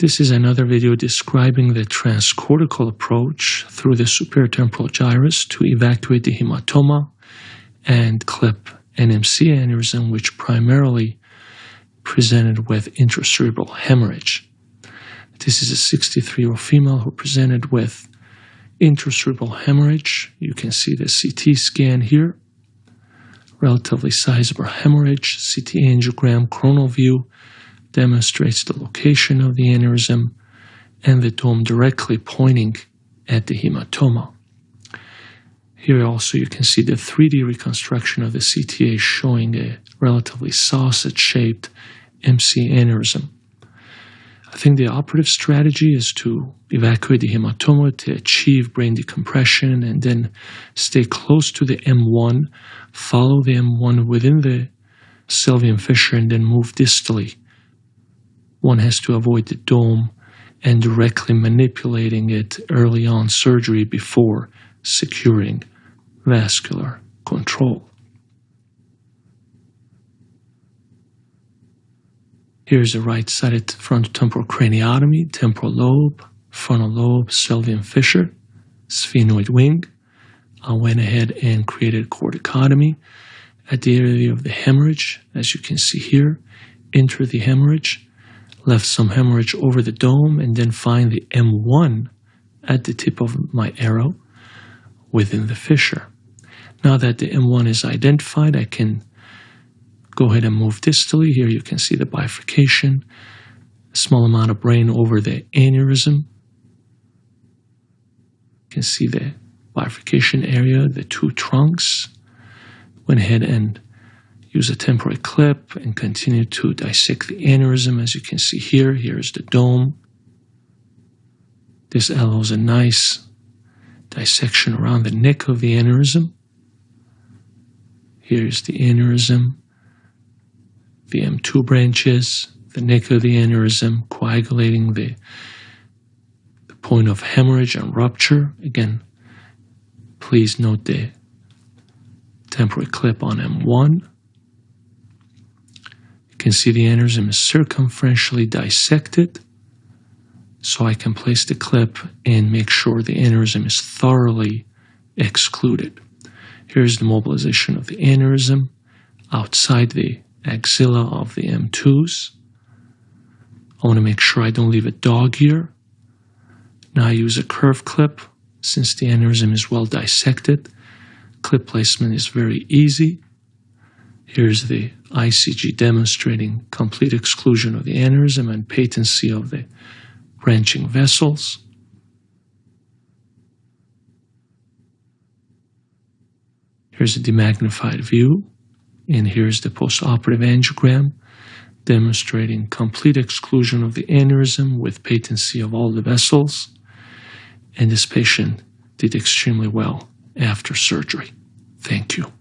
This is another video describing the transcortical approach through the superior temporal gyrus to evacuate the hematoma and clip an MCA aneurysm, which primarily presented with intracerebral hemorrhage. This is a 63 year old female who presented with intracerebral hemorrhage. You can see the CT scan here. Relatively sizable hemorrhage, CT angiogram, coronal view demonstrates the location of the aneurysm and the dome directly pointing at the hematoma. Here also you can see the 3D reconstruction of the CTA showing a relatively sausage-shaped MCA aneurysm. I think the operative strategy is to evacuate the hematoma to achieve brain decompression and then stay close to the M1, follow the M1 within the sylvian fissure and then move distally. One has to avoid the dome and directly manipulating it early on surgery before securing vascular control. Here's a right-sided frontotemporal craniotomy, temporal lobe, frontal lobe, sylvian fissure, sphenoid wing. I went ahead and created corticotomy at the area of the hemorrhage, as you can see here. Enter the hemorrhage, left some hemorrhage over the dome, and then find the M1 at the tip of my arrow within the fissure. Now that the M1 is identified, I can go ahead and move distally. Here you can see the bifurcation, a small amount of brain over the aneurysm. You can see the bifurcation area, the two trunks. Went ahead and use a temporary clip and continue to dissect the aneurysm. As you can see here, here's the dome. This allows a nice dissection around the neck of the aneurysm. Here's the aneurysm, the M2 branches, the neck of the aneurysm, coagulating the, the point of hemorrhage and rupture. Again, please note the temporary clip on M1. Can see the aneurysm is circumferentially dissected, so I can place the clip and make sure the aneurysm is thoroughly excluded. Here's the mobilization of the aneurysm outside the axilla of the M2s. I want to make sure I don't leave a dog ear. Now I use a curve clip since the aneurysm is well dissected. Clip placement is very easy. Here's the ICG demonstrating complete exclusion of the aneurysm and patency of the branching vessels. Here's a demagnified view, and here's the postoperative angiogram demonstrating complete exclusion of the aneurysm with patency of all the vessels. And this patient did extremely well after surgery. Thank you.